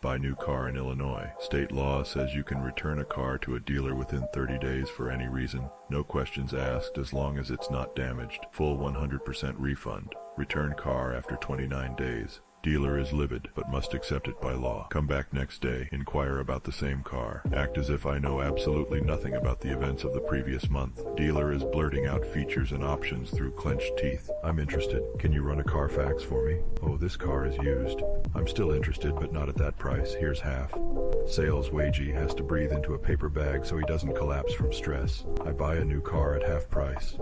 Buy new car in Illinois. State law says you can return a car to a dealer within 30 days for any reason. No questions asked as long as it's not damaged. Full 100% refund. Return car after 29 days. Dealer is livid, but must accept it by law. Come back next day, inquire about the same car. Act as if I know absolutely nothing about the events of the previous month. Dealer is blurting out features and options through clenched teeth. I'm interested. Can you run a Carfax for me? Oh, this car is used. I'm still interested, but not at that price. Here's half. Sales wagey has to breathe into a paper bag so he doesn't collapse from stress. I buy a new car at half price.